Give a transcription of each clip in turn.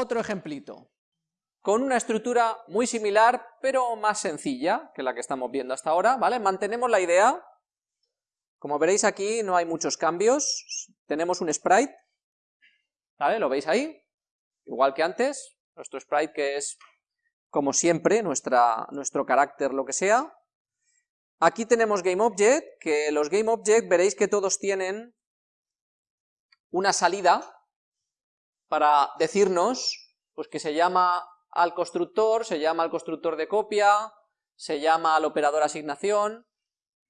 Otro ejemplito, con una estructura muy similar, pero más sencilla que la que estamos viendo hasta ahora, ¿vale? Mantenemos la idea, como veréis aquí no hay muchos cambios, tenemos un sprite, ¿vale? ¿Lo veis ahí? Igual que antes, nuestro sprite que es, como siempre, nuestra, nuestro carácter lo que sea. Aquí tenemos GameObject, que los GameObject veréis que todos tienen una salida para decirnos pues que se llama al constructor, se llama al constructor de copia, se llama al operador asignación.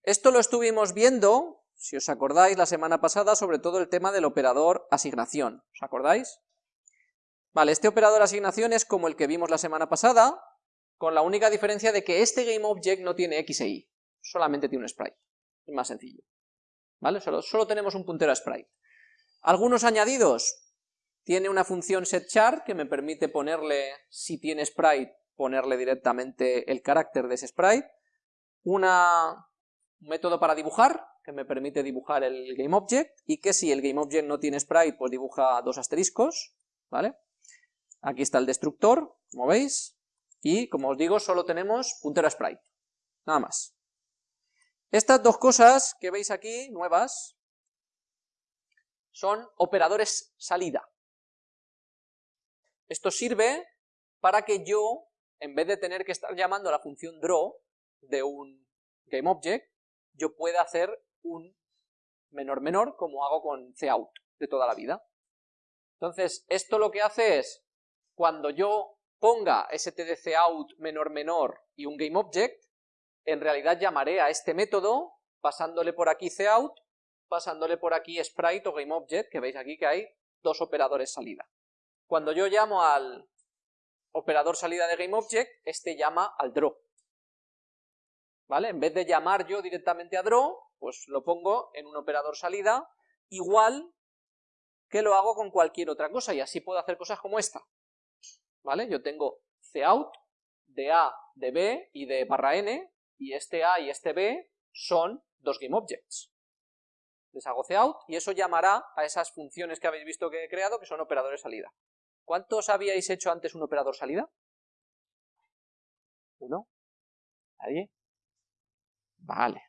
Esto lo estuvimos viendo, si os acordáis, la semana pasada, sobre todo el tema del operador asignación. ¿Os acordáis? Vale, este operador asignación es como el que vimos la semana pasada, con la única diferencia de que este GameObject no tiene X e Y, solamente tiene un sprite. Es más sencillo. ¿Vale? Solo, solo tenemos un puntero a sprite. Algunos añadidos, tiene una función setChar que me permite ponerle, si tiene sprite, ponerle directamente el carácter de ese sprite. Un método para dibujar, que me permite dibujar el GameObject, y que si el GameObject no tiene sprite, pues dibuja dos asteriscos, ¿vale? Aquí está el destructor, como veis, y como os digo, solo tenemos puntero a sprite, nada más. Estas dos cosas que veis aquí, nuevas, son operadores salida. Esto sirve para que yo, en vez de tener que estar llamando a la función draw de un GameObject, yo pueda hacer un menor menor como hago con cout de toda la vida. Entonces, esto lo que hace es, cuando yo ponga stdcout menor menor y un GameObject, en realidad llamaré a este método pasándole por aquí cout, pasándole por aquí sprite o GameObject, que veis aquí que hay dos operadores salida. Cuando yo llamo al operador salida de GameObject, este llama al draw. ¿Vale? En vez de llamar yo directamente a draw, pues lo pongo en un operador salida, igual que lo hago con cualquier otra cosa, y así puedo hacer cosas como esta. ¿Vale? Yo tengo cout de A, de B y de barra n, y este A y este B son dos GameObjects. Les hago cout y eso llamará a esas funciones que habéis visto que he creado, que son operadores salida. ¿Cuántos habíais hecho antes un operador salida? ¿Uno? ¿Nadie? Vale.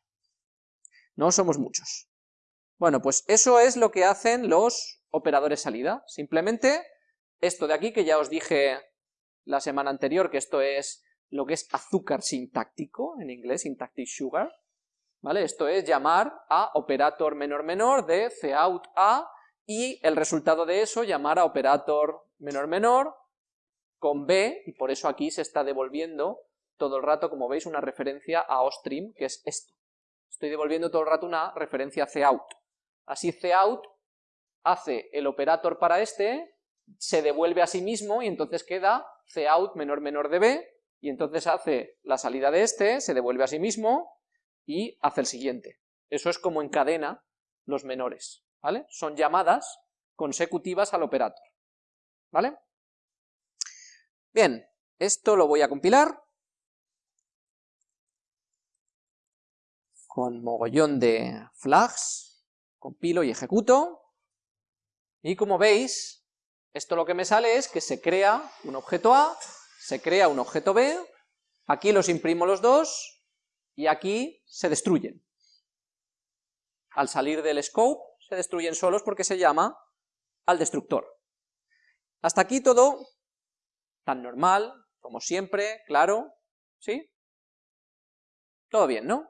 No somos muchos. Bueno, pues eso es lo que hacen los operadores salida. Simplemente esto de aquí, que ya os dije la semana anterior, que esto es lo que es azúcar sintáctico, en inglés, syntactic sugar, ¿vale? Esto es llamar a operator menor menor de cout a y el resultado de eso llamar a operator menor menor con b, y por eso aquí se está devolviendo todo el rato, como veis, una referencia a ostream, que es esto. Estoy devolviendo todo el rato una referencia a cout. Así cout hace el operator para este, se devuelve a sí mismo y entonces queda cout menor menor de b, y entonces hace la salida de este, se devuelve a sí mismo y hace el siguiente. Eso es como encadena los menores. ¿vale? Son llamadas consecutivas al operator, ¿vale? Bien, esto lo voy a compilar con mogollón de flags, compilo y ejecuto, y como veis, esto lo que me sale es que se crea un objeto A, se crea un objeto B, aquí los imprimo los dos, y aquí se destruyen. Al salir del scope, se destruyen solos porque se llama al destructor. Hasta aquí todo tan normal, como siempre, claro, ¿sí? Todo bien, ¿no?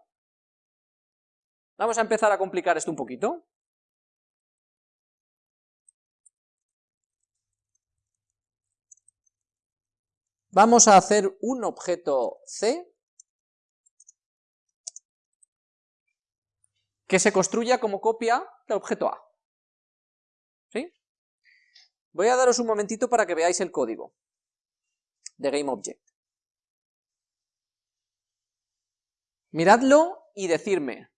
Vamos a empezar a complicar esto un poquito. Vamos a hacer un objeto C que se construya como copia del objeto A. Voy a daros un momentito para que veáis el código de GameObject. Miradlo y decirme,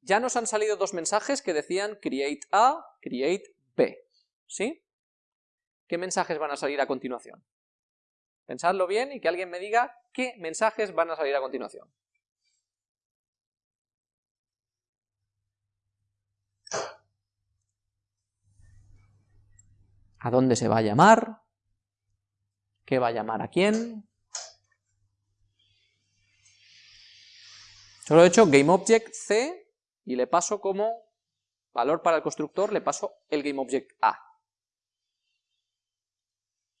ya nos han salido dos mensajes que decían create A, create B, ¿sí? ¿Qué mensajes van a salir a continuación? Pensadlo bien y que alguien me diga qué mensajes van a salir a continuación. A dónde se va a llamar, ¿Qué va a llamar a quién? Solo he hecho GameObject C y le paso como valor para el constructor, le paso el GameObject A.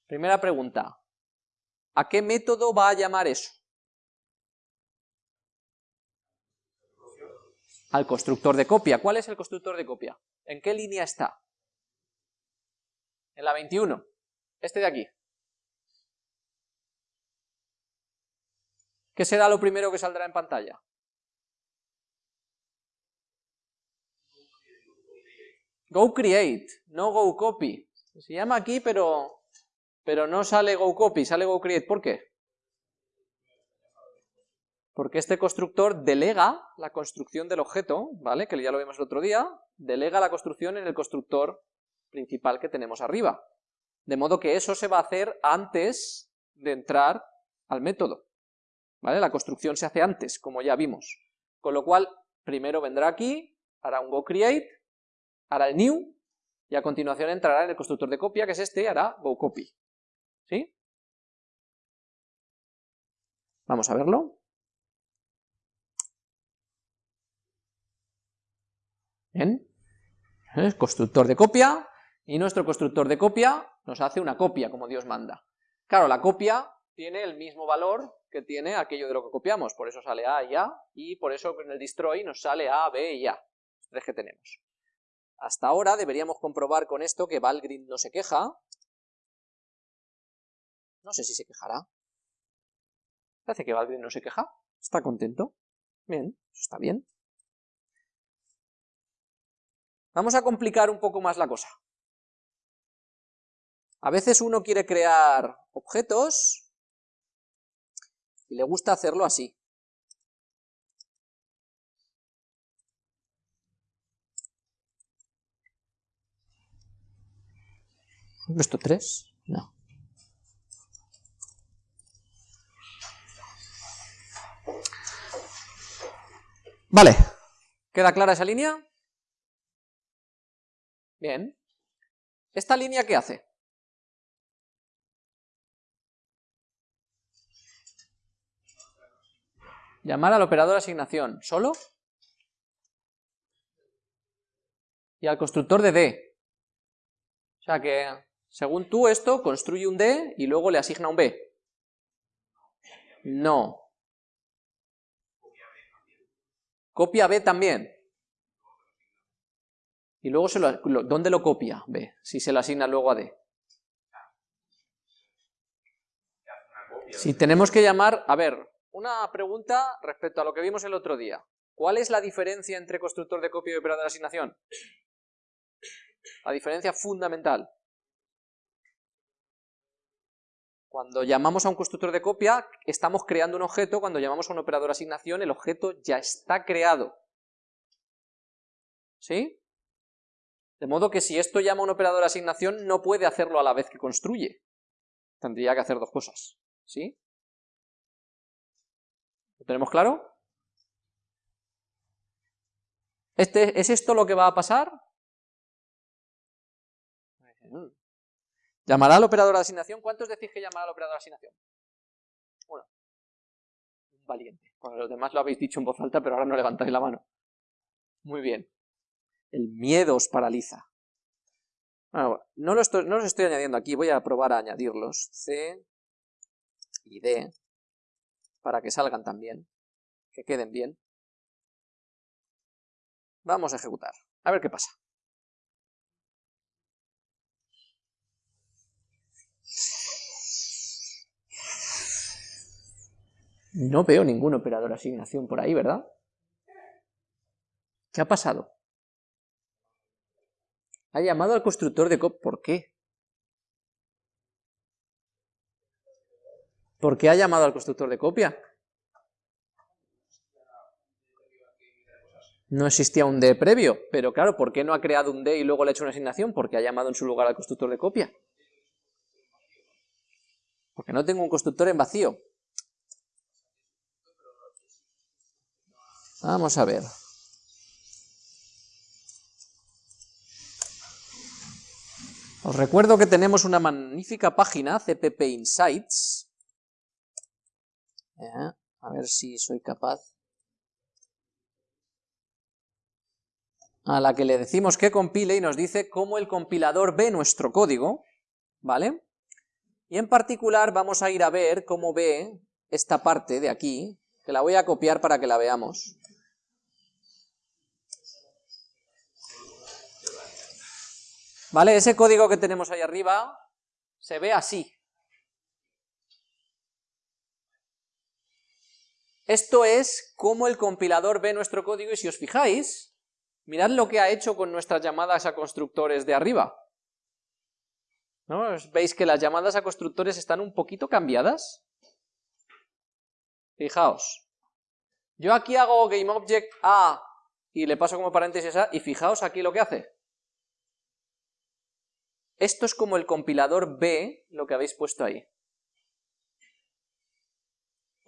Primera pregunta, ¿a qué método va a llamar eso? Al constructor de copia. ¿Cuál es el constructor de copia? ¿En qué línea está? En la 21. Este de aquí. ¿Qué será lo primero que saldrá en pantalla? Go create, no go copy. Se llama aquí, pero, pero no sale go copy, sale go create. ¿Por qué? Porque este constructor delega la construcción del objeto, ¿vale? Que ya lo vimos el otro día, delega la construcción en el constructor principal que tenemos arriba. De modo que eso se va a hacer antes de entrar al método. ¿Vale? La construcción se hace antes, como ya vimos. Con lo cual, primero vendrá aquí, hará un go create, hará el new, y a continuación entrará en el constructor de copia, que es este, y hará go copy. ¿Sí? Vamos a verlo. Bien. Constructor de copia, y nuestro constructor de copia nos hace una copia, como Dios manda. Claro, la copia tiene el mismo valor que tiene aquello de lo que copiamos, por eso sale A y A, y por eso en el destroy nos sale A, B y A, los tres que tenemos. Hasta ahora deberíamos comprobar con esto que Valgrind no se queja. No sé si se quejará. Parece que Valgrind no se queja. Está contento. Bien, está bien. Vamos a complicar un poco más la cosa. A veces uno quiere crear objetos y le gusta hacerlo así. ¿Esto tres? No. Vale. ¿Queda clara esa línea? Bien. ¿Esta línea qué hace? Llamar al operador asignación. ¿Solo? Y al constructor de D. O sea que, según tú, esto construye un D y luego le asigna un B. No. Copia B también. Y luego, se lo, ¿dónde lo copia B? Si se lo asigna luego a D. Si tenemos que llamar, a ver, una pregunta respecto a lo que vimos el otro día. ¿Cuál es la diferencia entre constructor de copia y operador de asignación? La diferencia fundamental. Cuando llamamos a un constructor de copia, estamos creando un objeto, cuando llamamos a un operador de asignación, el objeto ya está creado. ¿Sí? De modo que si esto llama a un operador de asignación, no puede hacerlo a la vez que construye. Tendría que hacer dos cosas. ¿Sí? ¿Lo tenemos claro? Este, ¿Es esto lo que va a pasar? ¿Llamará al operador de asignación? ¿Cuántos decís que llamará al operador de asignación? Uno. Valiente. Bueno, los demás lo habéis dicho en voz alta, pero ahora no levantáis la mano. Muy bien. El miedo os paraliza. no, no los estoy añadiendo aquí, voy a probar a añadirlos. C y D para que salgan también, que queden bien. Vamos a ejecutar, a ver qué pasa. No veo ningún operador asignación por ahí, ¿verdad? ¿Qué ha pasado? Ha llamado al constructor de cop. ¿Por qué? ¿Por qué ha llamado al constructor de copia? No existía un D previo, pero claro, ¿por qué no ha creado un D y luego le ha hecho una asignación? Porque ha llamado en su lugar al constructor de copia. Porque no tengo un constructor en vacío. Vamos a ver. Os recuerdo que tenemos una magnífica página, CPP Insights. A ver si soy capaz. A la que le decimos que compile y nos dice cómo el compilador ve nuestro código, ¿vale? Y en particular vamos a ir a ver cómo ve esta parte de aquí, que la voy a copiar para que la veamos. ¿Vale? Ese código que tenemos ahí arriba se ve así. Esto es cómo el compilador ve nuestro código y si os fijáis, mirad lo que ha hecho con nuestras llamadas a constructores de arriba. ¿No? ¿Veis que las llamadas a constructores están un poquito cambiadas? Fijaos. Yo aquí hago GameObject A y le paso como paréntesis A y fijaos aquí lo que hace. Esto es como el compilador B, lo que habéis puesto ahí.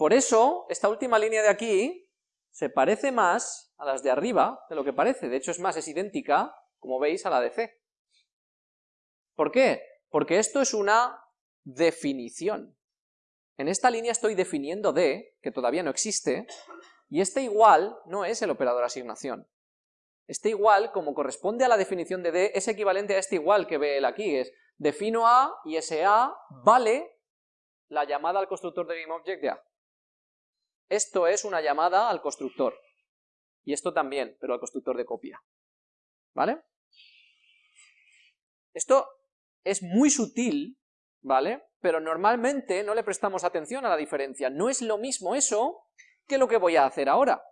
Por eso, esta última línea de aquí se parece más a las de arriba de lo que parece. De hecho, es más, es idéntica, como veis, a la de C. ¿Por qué? Porque esto es una definición. En esta línea estoy definiendo D, que todavía no existe, y este igual no es el operador asignación. Este igual, como corresponde a la definición de D, es equivalente a este igual que ve él aquí, es defino A y ese A vale la llamada al constructor de GameObject de A. Esto es una llamada al constructor, y esto también, pero al constructor de copia. ¿Vale? Esto es muy sutil, ¿vale? Pero normalmente no le prestamos atención a la diferencia. No es lo mismo eso que lo que voy a hacer ahora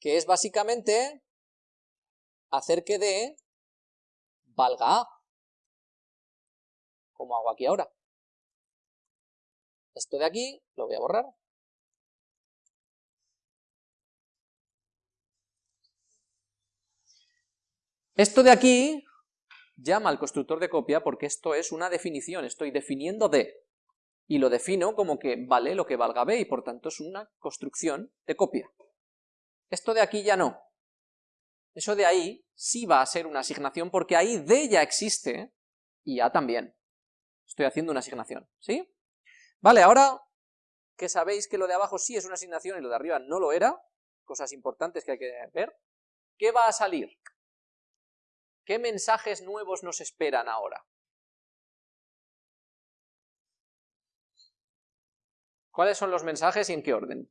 que es básicamente hacer que D valga A, como hago aquí ahora. Esto de aquí lo voy a borrar. Esto de aquí llama al constructor de copia porque esto es una definición, estoy definiendo D, y lo defino como que vale lo que valga B, y por tanto es una construcción de copia. Esto de aquí ya no. Eso de ahí sí va a ser una asignación porque ahí D ya existe y A también. Estoy haciendo una asignación, ¿sí? Vale, ahora que sabéis que lo de abajo sí es una asignación y lo de arriba no lo era, cosas importantes que hay que ver, ¿qué va a salir? ¿Qué mensajes nuevos nos esperan ahora? ¿Cuáles son los mensajes y en qué orden?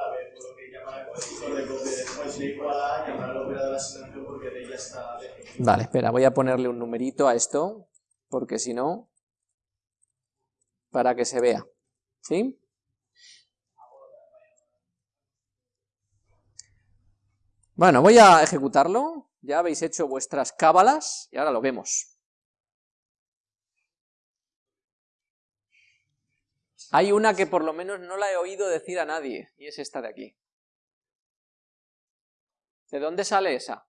Vale, espera, voy a ponerle un numerito a esto, porque si no, para que se vea, ¿sí? Bueno, voy a ejecutarlo, ya habéis hecho vuestras cábalas y ahora lo vemos. Hay una que por lo menos no la he oído decir a nadie, y es esta de aquí. ¿De dónde sale esa?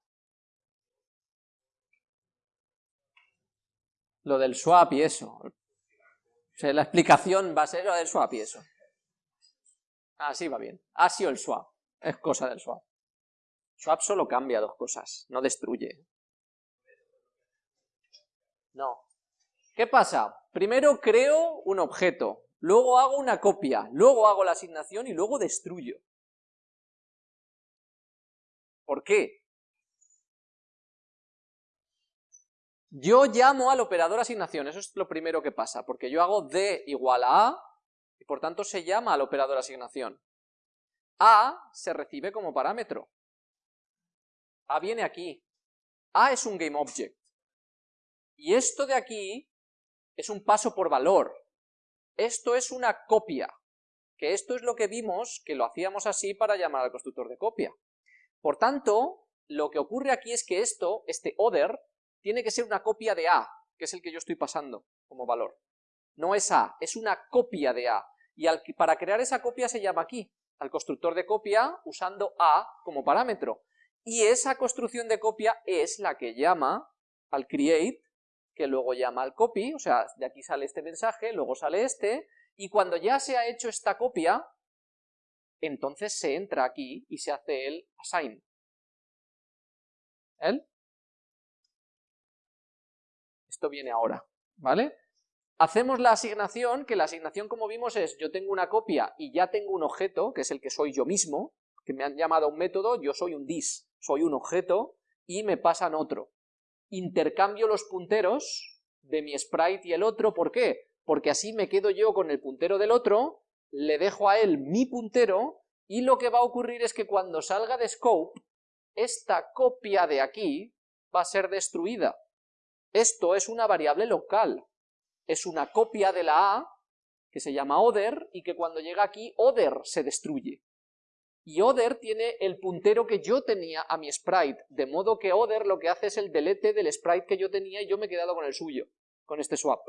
Lo del swap y eso. La explicación va a ser lo del swap y eso. Ah, sí, va bien. Ha sido el swap. Es cosa del swap. Swap solo cambia dos cosas, no destruye. No. ¿Qué pasa? Primero creo un objeto, luego hago una copia, luego hago la asignación y luego destruyo. ¿Por qué? Yo llamo al operador asignación, eso es lo primero que pasa, porque yo hago D igual a A, y por tanto se llama al operador asignación. A se recibe como parámetro. A viene aquí. A es un GameObject. Y esto de aquí es un paso por valor. Esto es una copia. Que esto es lo que vimos que lo hacíamos así para llamar al constructor de copia. Por tanto, lo que ocurre aquí es que esto, este other, tiene que ser una copia de A, que es el que yo estoy pasando como valor. No es A, es una copia de A. Y para crear esa copia se llama aquí, al constructor de copia usando A como parámetro. Y esa construcción de copia es la que llama al create, que luego llama al copy, o sea, de aquí sale este mensaje, luego sale este, y cuando ya se ha hecho esta copia, entonces se entra aquí y se hace el assign. ¿El? Esto viene ahora, ¿vale? Hacemos la asignación, que la asignación como vimos es, yo tengo una copia y ya tengo un objeto, que es el que soy yo mismo, que me han llamado un método, yo soy un dis, soy un objeto, y me pasan otro. Intercambio los punteros de mi sprite y el otro, ¿por qué? Porque así me quedo yo con el puntero del otro, le dejo a él mi puntero, y lo que va a ocurrir es que cuando salga de scope, esta copia de aquí va a ser destruida. Esto es una variable local, es una copia de la A, que se llama other, y que cuando llega aquí, other se destruye. Y other tiene el puntero que yo tenía a mi sprite, de modo que other lo que hace es el delete del sprite que yo tenía y yo me he quedado con el suyo, con este swap.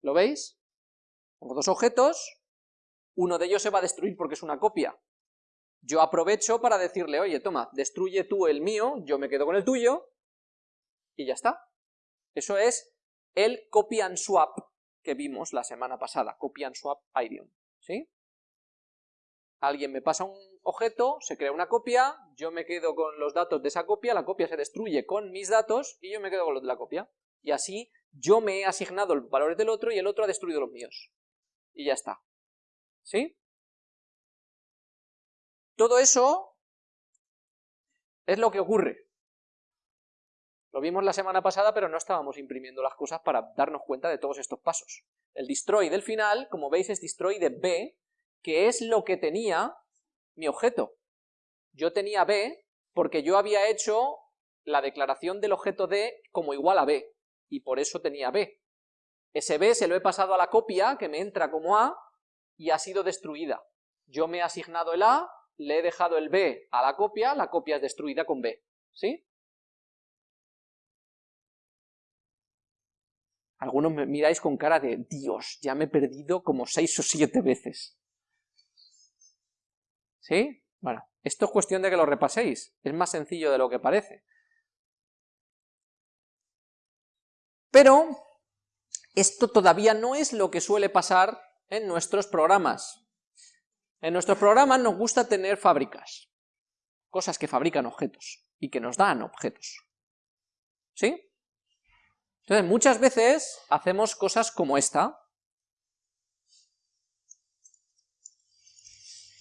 ¿Lo veis? Tengo dos objetos, uno de ellos se va a destruir porque es una copia. Yo aprovecho para decirle, oye, toma, destruye tú el mío, yo me quedo con el tuyo, y ya está. Eso es el copy and swap que vimos la semana pasada, copy and swap idiom, ¿sí? Alguien me pasa un objeto, se crea una copia, yo me quedo con los datos de esa copia, la copia se destruye con mis datos y yo me quedo con los de la copia. Y así yo me he asignado los valores del otro y el otro ha destruido los míos. Y ya está. ¿Sí? Todo eso es lo que ocurre. Lo vimos la semana pasada, pero no estábamos imprimiendo las cosas para darnos cuenta de todos estos pasos. El destroy del final, como veis, es destroy de B, que es lo que tenía mi objeto. Yo tenía B porque yo había hecho la declaración del objeto D como igual a B, y por eso tenía B. Ese B se lo he pasado a la copia, que me entra como A, y ha sido destruida. Yo me he asignado el A, le he dejado el B a la copia, la copia es destruida con B. ¿Sí? Algunos me miráis con cara de, Dios, ya me he perdido como seis o siete veces. ¿Sí? Bueno, esto es cuestión de que lo repaséis, es más sencillo de lo que parece. Pero esto todavía no es lo que suele pasar en nuestros programas. En nuestros programas nos gusta tener fábricas, cosas que fabrican objetos y que nos dan objetos. ¿Sí? Entonces, muchas veces hacemos cosas como esta.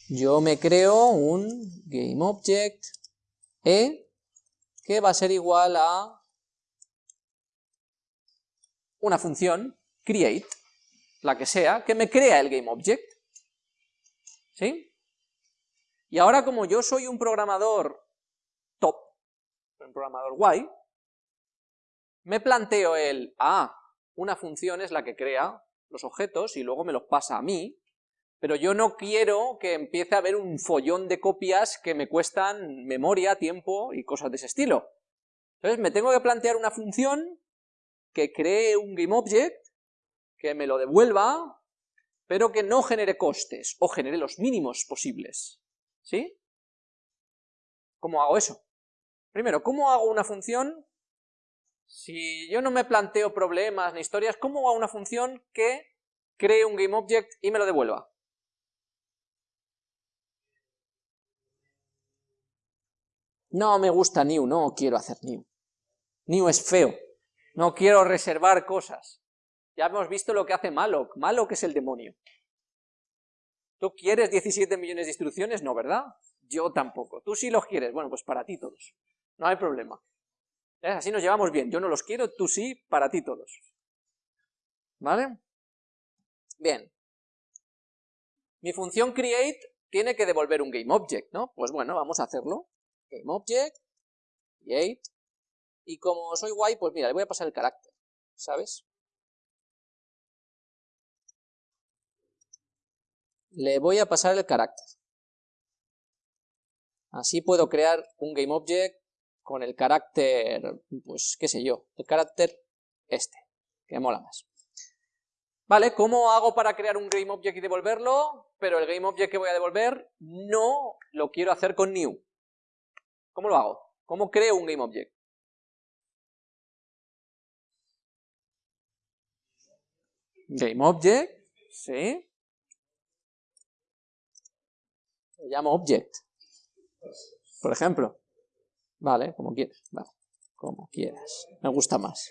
Yo me creo un GameObject E que va a ser igual a una función create, la que sea, que me crea el GameObject. ¿Sí? Y ahora como yo soy un programador top, un programador guay, me planteo el, ah, una función es la que crea los objetos y luego me los pasa a mí, pero yo no quiero que empiece a haber un follón de copias que me cuestan memoria, tiempo y cosas de ese estilo. Entonces me tengo que plantear una función que cree un GameObject, que me lo devuelva, pero que no genere costes, o genere los mínimos posibles. ¿Sí? ¿Cómo hago eso? Primero, ¿cómo hago una función si yo no me planteo problemas ni historias, ¿cómo hago una función que cree un GameObject y me lo devuelva? No me gusta new, no quiero hacer new. New es feo, no quiero reservar cosas. Ya hemos visto lo que hace malloc, malloc es el demonio. ¿Tú quieres 17 millones de instrucciones? No, ¿verdad? Yo tampoco. Tú sí los quieres, bueno, pues para ti todos. No hay problema. Así nos llevamos bien. Yo no los quiero, tú sí, para ti todos. ¿Vale? Bien. Mi función create tiene que devolver un GameObject, ¿no? Pues bueno, vamos a hacerlo. GameObject, create, y como soy guay, pues mira, le voy a pasar el carácter, ¿sabes? Le voy a pasar el carácter. Así puedo crear un GameObject con el carácter, pues qué sé yo, el carácter este, que mola más. Vale, ¿cómo hago para crear un GameObject y devolverlo? Pero el GameObject que voy a devolver no lo quiero hacer con new. ¿Cómo lo hago? ¿Cómo creo un GameObject? GameObject, ¿sí? Lo llamo object. Por ejemplo. Vale, como quieras. Vale, como quieras. Me gusta más.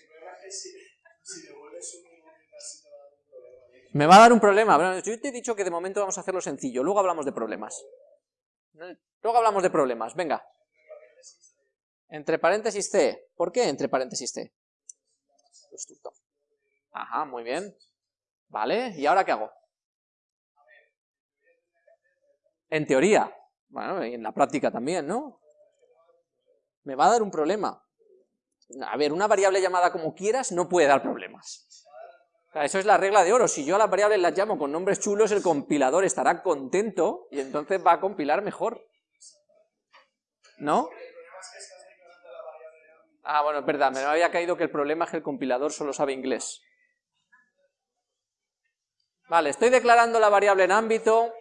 Me va a dar un problema. Yo te he dicho que de momento vamos a hacerlo sencillo. Luego hablamos de problemas. Luego hablamos de problemas. Venga. Entre paréntesis C. ¿Por qué entre paréntesis C? Ajá, muy bien. Vale, ¿y ahora qué hago? En teoría. Bueno, y en la práctica también, ¿no? Me va a dar un problema. A ver, una variable llamada como quieras no puede dar problemas. eso es la regla de oro. Si yo a las variables las llamo con nombres chulos, el compilador estará contento y entonces va a compilar mejor. ¿No? Ah, bueno, es verdad, me había caído que el problema es que el compilador solo sabe inglés. Vale, estoy declarando la variable en ámbito.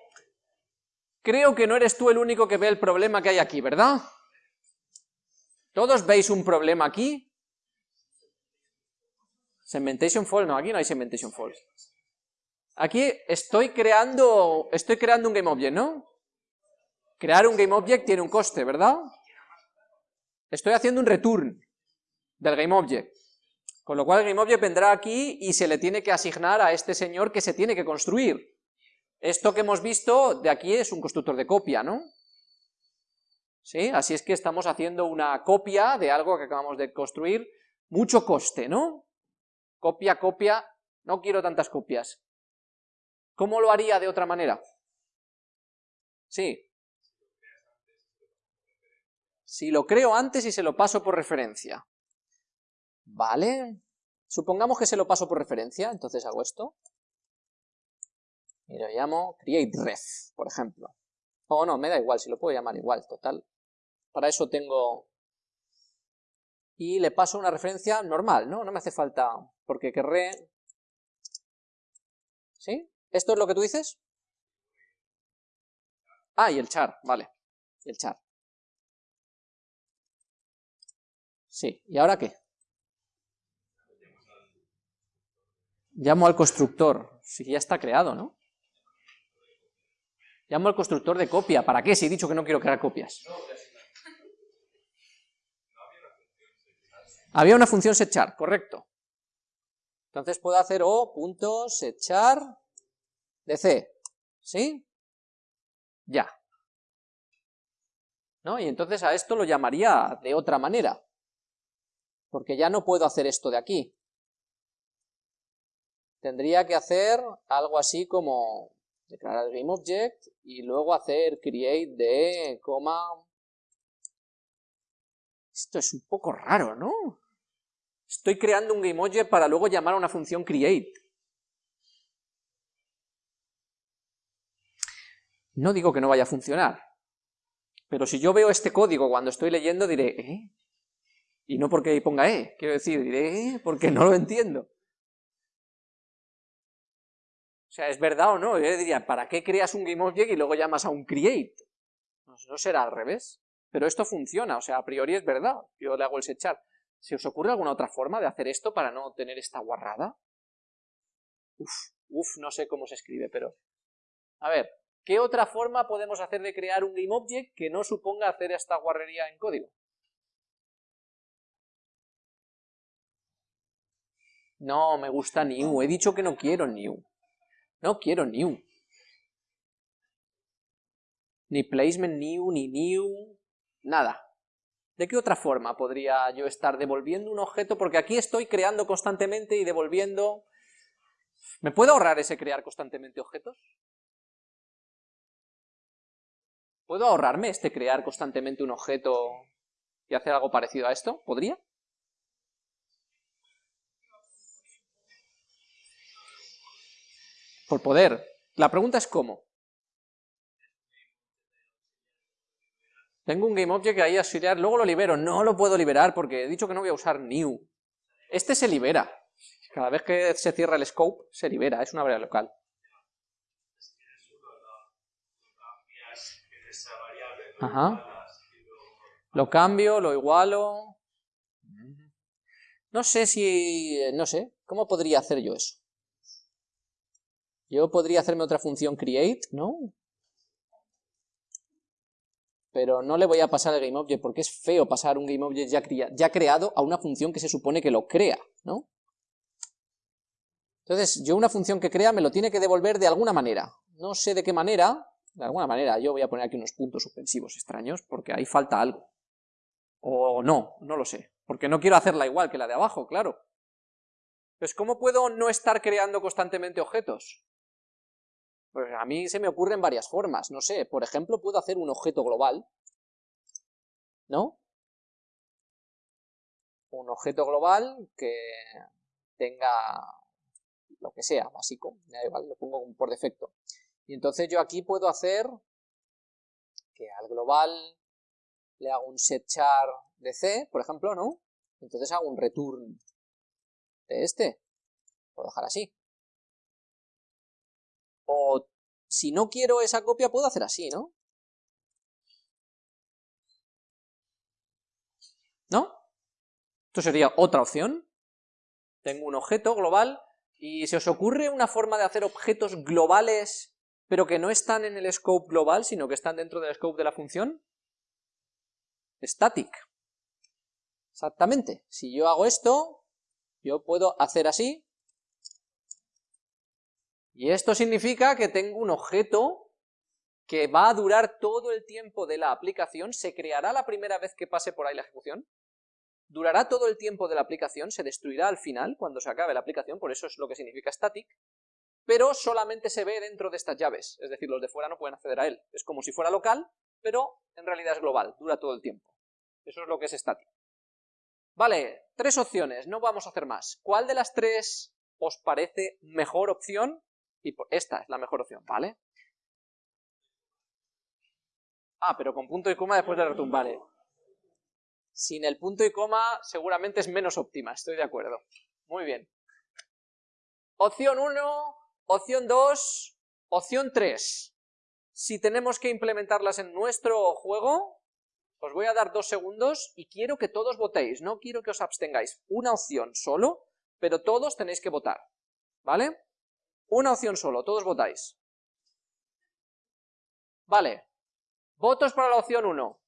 Creo que no eres tú el único que ve el problema que hay aquí, ¿verdad? ¿Todos veis un problema aquí? Segmentation false, no, aquí no hay segmentation false. Aquí estoy creando, estoy creando un GameObject, ¿no? Crear un GameObject tiene un coste, ¿verdad? Estoy haciendo un return del GameObject. Con lo cual GameObject vendrá aquí y se le tiene que asignar a este señor que se tiene que construir. Esto que hemos visto de aquí es un constructor de copia, ¿no? ¿Sí? Así es que estamos haciendo una copia de algo que acabamos de construir. Mucho coste, ¿no? Copia, copia, no quiero tantas copias. ¿Cómo lo haría de otra manera? Sí. Si lo creo antes y se lo paso por referencia. Vale, supongamos que se lo paso por referencia, entonces hago esto. Y lo llamo createRef, por ejemplo. O no, me da igual, si lo puedo llamar igual, total. Para eso tengo... Y le paso una referencia normal, ¿no? No me hace falta, porque querré... ¿Sí? ¿Esto es lo que tú dices? Ah, y el char, vale. El char. Sí, ¿y ahora qué? Llamo al constructor, si ya está creado, ¿no? Llamo al constructor de copia, ¿para qué? Si he dicho que no quiero crear copias. Había una función setchar, correcto. Entonces puedo hacer o.setchar de C, ¿sí? Ya. ¿No? Y entonces a esto lo llamaría de otra manera, porque ya no puedo hacer esto de aquí tendría que hacer algo así como declarar GameObject y luego hacer create de, coma... Esto es un poco raro, ¿no? Estoy creando un GameObject para luego llamar a una función create. No digo que no vaya a funcionar, pero si yo veo este código cuando estoy leyendo diré, ¿eh? Y no porque ponga E, quiero decir, diré, ¿eh? Porque no lo entiendo. Sea, ¿es verdad o no? Yo diría, ¿para qué creas un GameObject y luego llamas a un create? No, será al revés. Pero esto funciona, o sea, a priori es verdad. Yo le hago el setchar. ¿Se os ocurre alguna otra forma de hacer esto para no tener esta guarrada? Uf, uf, no sé cómo se escribe, pero... A ver, ¿qué otra forma podemos hacer de crear un GameObject que no suponga hacer esta guarrería en código? No, me gusta new. He dicho que no quiero new. No quiero new. Ni placement new, ni new, nada. ¿De qué otra forma podría yo estar devolviendo un objeto? Porque aquí estoy creando constantemente y devolviendo... ¿Me puedo ahorrar ese crear constantemente objetos? ¿Puedo ahorrarme este crear constantemente un objeto y hacer algo parecido a esto? ¿Podría? Por poder. La pregunta es cómo. Tengo un GameObject ahí auxiliar, luego lo libero. No lo puedo liberar porque he dicho que no voy a usar new. Este se libera. Cada vez que se cierra el scope, se libera. Es una variable local. Ajá. Lo cambio, lo igualo. No sé si... no sé. ¿Cómo podría hacer yo eso? Yo podría hacerme otra función create, ¿no? Pero no le voy a pasar el GameObject porque es feo pasar un GameObject ya, ya creado a una función que se supone que lo crea, ¿no? Entonces, yo una función que crea me lo tiene que devolver de alguna manera. No sé de qué manera, de alguna manera. Yo voy a poner aquí unos puntos suspensivos extraños porque ahí falta algo. O no, no lo sé. Porque no quiero hacerla igual que la de abajo, claro. Pues ¿cómo puedo no estar creando constantemente objetos? Pues a mí se me ocurren varias formas, no sé, por ejemplo puedo hacer un objeto global, ¿no? Un objeto global que tenga lo que sea, básico, lo pongo por defecto. Y entonces yo aquí puedo hacer que al global le hago un setchar de C, por ejemplo, ¿no? Entonces hago un return de este. Puedo dejar así. O si no quiero esa copia, puedo hacer así, ¿no? ¿No? Esto sería otra opción. Tengo un objeto global y ¿se os ocurre una forma de hacer objetos globales pero que no están en el scope global, sino que están dentro del scope de la función? Static. Exactamente. Si yo hago esto, yo puedo hacer así, y esto significa que tengo un objeto que va a durar todo el tiempo de la aplicación, se creará la primera vez que pase por ahí la ejecución, durará todo el tiempo de la aplicación, se destruirá al final, cuando se acabe la aplicación, por eso es lo que significa static, pero solamente se ve dentro de estas llaves, es decir, los de fuera no pueden acceder a él. Es como si fuera local, pero en realidad es global, dura todo el tiempo. Eso es lo que es static. Vale, tres opciones, no vamos a hacer más. ¿Cuál de las tres os parece mejor opción? Y esta es la mejor opción, ¿vale? Ah, pero con punto y coma después de return, vale. Sin el punto y coma seguramente es menos óptima, estoy de acuerdo. Muy bien. Opción 1, opción 2, opción 3. Si tenemos que implementarlas en nuestro juego, os voy a dar dos segundos y quiero que todos votéis, no quiero que os abstengáis. Una opción solo, pero todos tenéis que votar, ¿vale? Una opción solo, todos votáis. Vale. Votos para la opción 1.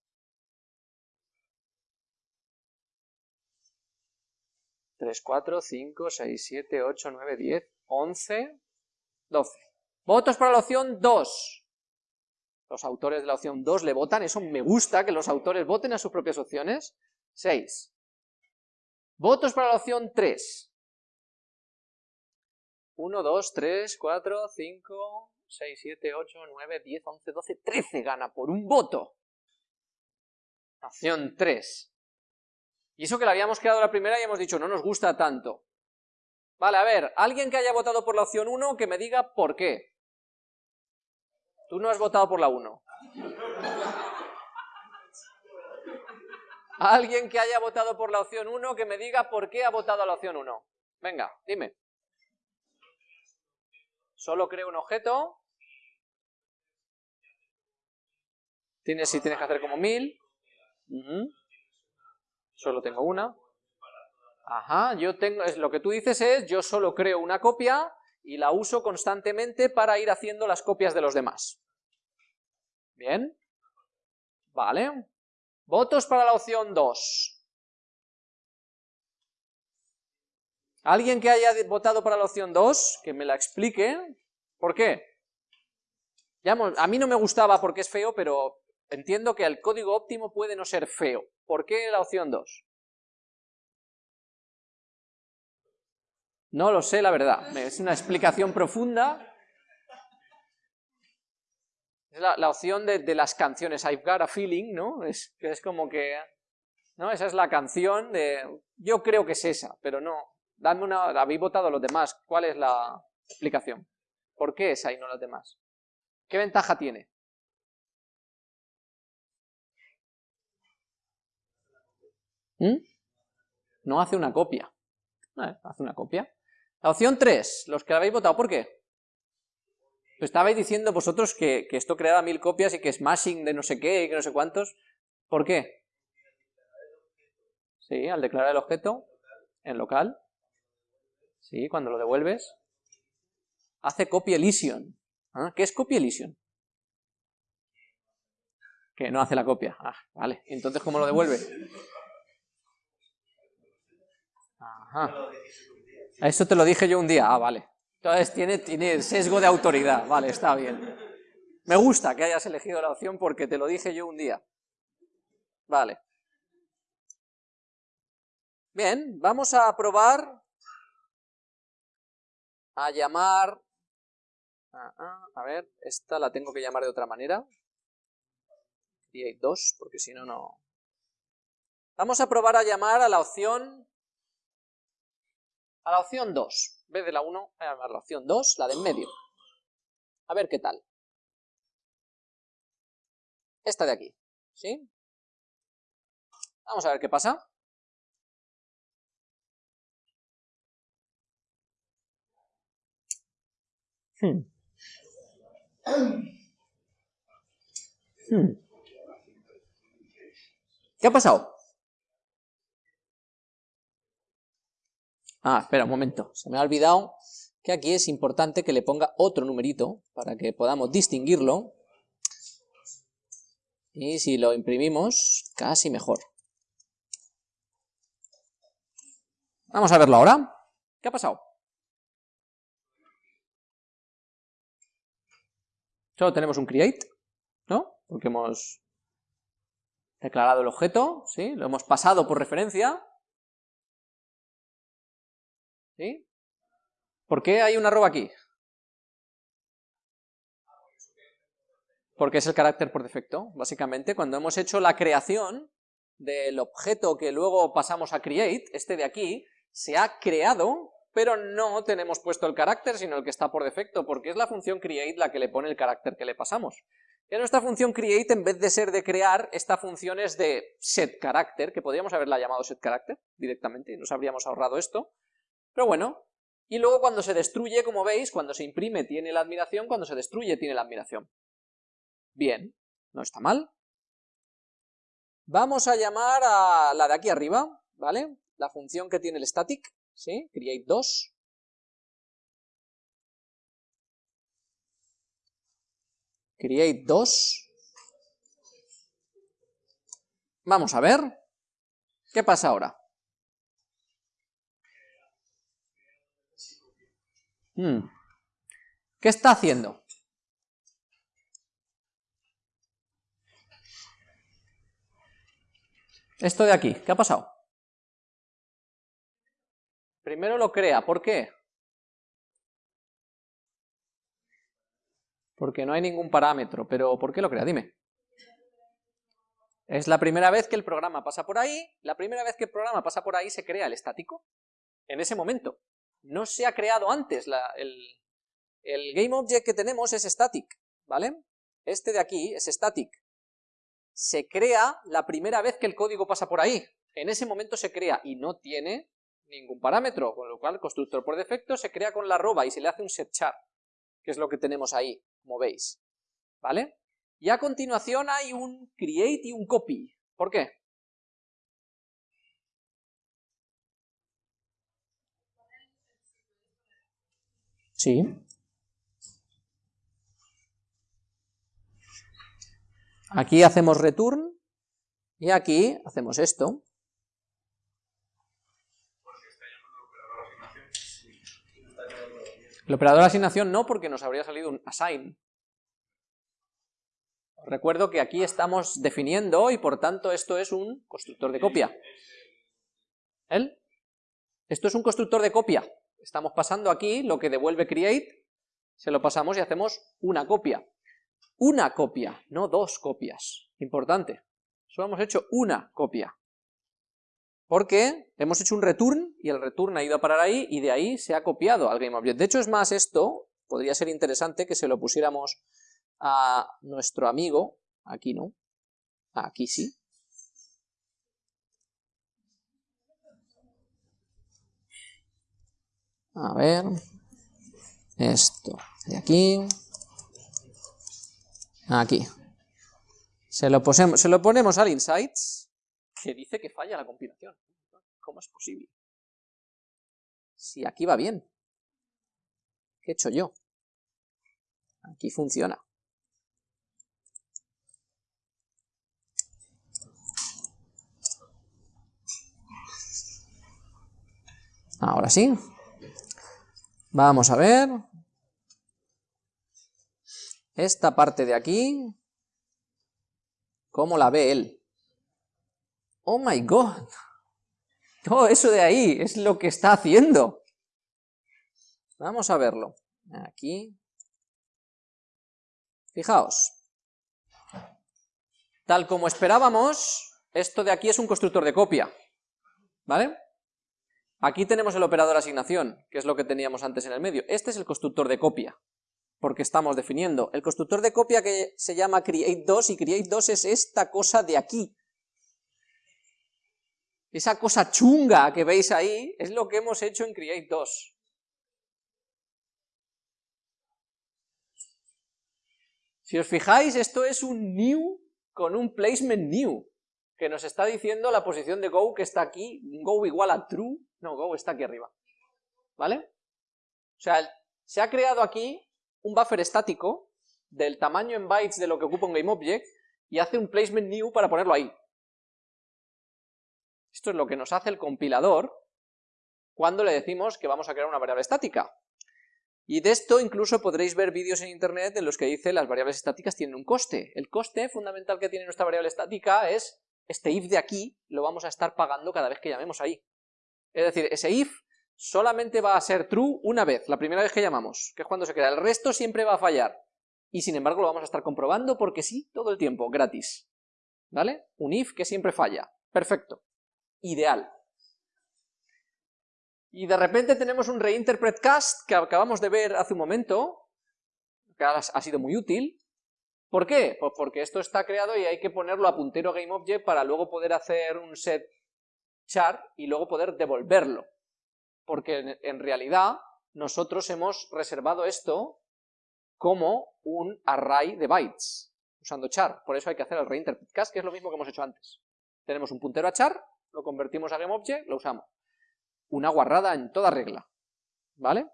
Tres, cuatro, cinco, seis, siete, ocho, nueve, diez, once, doce. Votos para la opción 2. Los autores de la opción 2 le votan, eso me gusta, que los autores voten a sus propias opciones. 6. Votos para la opción 3. 1, 2, 3, 4, 5, 6, 7, 8, 9, 10, 11, 12, 13 gana por un voto. Opción 3. Y eso que la habíamos quedado la primera y hemos dicho, no nos gusta tanto. Vale, a ver, alguien que haya votado por la opción 1, que me diga por qué. Tú no has votado por la 1. Alguien que haya votado por la opción 1, que me diga por qué ha votado a la opción 1. Venga, dime. Solo creo un objeto. Tienes, si tienes que hacer como mil. Solo tengo una. Ajá, yo tengo, lo que tú dices es, yo solo creo una copia y la uso constantemente para ir haciendo las copias de los demás. Bien. Vale. Votos para la opción 2. Alguien que haya votado para la opción 2, que me la explique. ¿Por qué? Ya, a mí no me gustaba porque es feo, pero entiendo que el código óptimo puede no ser feo. ¿Por qué la opción 2? No lo sé, la verdad. Es una explicación profunda. Es la, opción de, las canciones. I've got a feeling, ¿no? Es, es como que... ¿no? Esa es la canción de... Yo creo que es esa, pero no, Dadme una... Habéis votado los demás. ¿Cuál es la explicación? ¿Por qué esa y no las demás? ¿Qué ventaja tiene? ¿Mm? No hace una copia. Eh, hace una copia. La opción 3, los que habéis votado, ¿por qué? Pues estabais diciendo vosotros que, esto creaba mil copias y que smashing de no sé qué y que no sé cuántos. ¿Por qué? Sí, al declarar el objeto en local. Sí, cuando lo devuelves. Hace copy elision. ¿Ah? ¿Qué es copy elision? Que no hace la copia. Ah, vale. Entonces, ¿cómo lo devuelve? Ajá. Eso te lo dije yo un día. Ah, vale. Entonces tiene, tiene sesgo de autoridad. Vale, está bien. Me gusta que hayas elegido la opción porque te lo dije yo un día. Vale. Bien, vamos a probar a llamar... Ah, ah, a ver, esta la tengo que llamar de otra manera. Create 2, porque si no, no... Vamos a probar a llamar a la opción... A la opción 2. En vez de la 1, voy a la opción 2, la de en medio. A ver qué tal. Esta de aquí, ¿sí? Vamos a ver qué pasa. Hmm. Hmm. ¿Qué ha pasado? Ah, espera un momento, se me ha olvidado que aquí es importante que le ponga otro numerito para que podamos distinguirlo. Y si lo imprimimos, casi mejor. Vamos a verlo ahora. ¿Qué ha pasado? Solo tenemos un create, ¿no? Porque hemos declarado el objeto, ¿sí? Lo hemos pasado por referencia. ¿Sí? ¿Por qué hay un arroba aquí? Porque es el carácter por defecto, básicamente. Cuando hemos hecho la creación del objeto que luego pasamos a create, este de aquí, se ha creado pero no tenemos puesto el carácter, sino el que está por defecto, porque es la función create la que le pone el carácter que le pasamos. En nuestra función create, en vez de ser de crear, esta función es de set character, que podríamos haberla llamado set character directamente, y nos habríamos ahorrado esto, pero bueno, y luego cuando se destruye, como veis, cuando se imprime tiene la admiración, cuando se destruye tiene la admiración. Bien, no está mal. Vamos a llamar a la de aquí arriba, ¿vale? La función que tiene el static, ¿sí? Create 2. Create 2. Vamos a ver. ¿Qué pasa ahora? Hmm. ¿Qué está haciendo? Esto de aquí, ¿qué ha pasado? Primero lo crea, ¿por qué? Porque no hay ningún parámetro, pero ¿por qué lo crea? Dime. Es la primera vez que el programa pasa por ahí, la primera vez que el programa pasa por ahí se crea el estático, en ese momento. No se ha creado antes, el, el GameObject que tenemos es static, ¿vale? Este de aquí es static. Se crea la primera vez que el código pasa por ahí, en ese momento se crea y no tiene ningún parámetro, con lo cual el constructor por defecto se crea con la arroba y se le hace un setchar, que es lo que tenemos ahí, como veis, ¿vale? Y a continuación hay un create y un copy. ¿Por qué? Sí. Aquí hacemos return y aquí hacemos esto. El operador de asignación no, porque nos habría salido un assign. recuerdo que aquí estamos definiendo y por tanto esto es un constructor de copia. ¿El? Esto es un constructor de copia. Estamos pasando aquí lo que devuelve create, se lo pasamos y hacemos una copia. Una copia, no dos copias. Importante. Solo hemos hecho una copia porque hemos hecho un return y el return ha ido a parar ahí y de ahí se ha copiado al GameObject. De hecho es más esto, podría ser interesante que se lo pusiéramos a nuestro amigo, aquí no, aquí sí. A ver, esto de aquí, aquí. Se lo, se lo ponemos al Insights que dice que falla la compilación. ¿Cómo es posible? Si aquí va bien. ¿Qué he hecho yo? Aquí funciona. Ahora sí. Vamos a ver. Esta parte de aquí, ¿cómo la ve él? ¡Oh, my God! Todo eso de ahí es lo que está haciendo. Vamos a verlo. Aquí. Fijaos. Tal como esperábamos, esto de aquí es un constructor de copia. ¿Vale? Aquí tenemos el operador asignación, que es lo que teníamos antes en el medio. Este es el constructor de copia, porque estamos definiendo. El constructor de copia que se llama create2, y create2 es esta cosa de aquí. Esa cosa chunga que veis ahí, es lo que hemos hecho en create2. Si os fijáis, esto es un new con un placement new, que nos está diciendo la posición de go que está aquí, go igual a true, no, go está aquí arriba, ¿vale? O sea, se ha creado aquí un buffer estático del tamaño en bytes de lo que ocupa un GameObject y hace un placement new para ponerlo ahí. Esto es lo que nos hace el compilador cuando le decimos que vamos a crear una variable estática. Y de esto incluso podréis ver vídeos en internet en los que dice las variables estáticas tienen un coste. El coste fundamental que tiene nuestra variable estática es este if de aquí lo vamos a estar pagando cada vez que llamemos ahí. Es decir, ese if solamente va a ser true una vez, la primera vez que llamamos, que es cuando se crea. El resto siempre va a fallar. Y sin embargo lo vamos a estar comprobando porque sí, todo el tiempo, gratis. ¿Vale? Un if que siempre falla. Perfecto. Ideal. Y de repente tenemos un reinterpret cast que acabamos de ver hace un momento, que ha sido muy útil. ¿Por qué? Pues porque esto está creado y hay que ponerlo a puntero GameObject para luego poder hacer un set char y luego poder devolverlo. Porque en realidad nosotros hemos reservado esto como un array de bytes, usando char. Por eso hay que hacer el reinterpret cast, que es lo mismo que hemos hecho antes. Tenemos un puntero a char, lo convertimos a GameObject, lo usamos una guarrada en toda regla, ¿vale?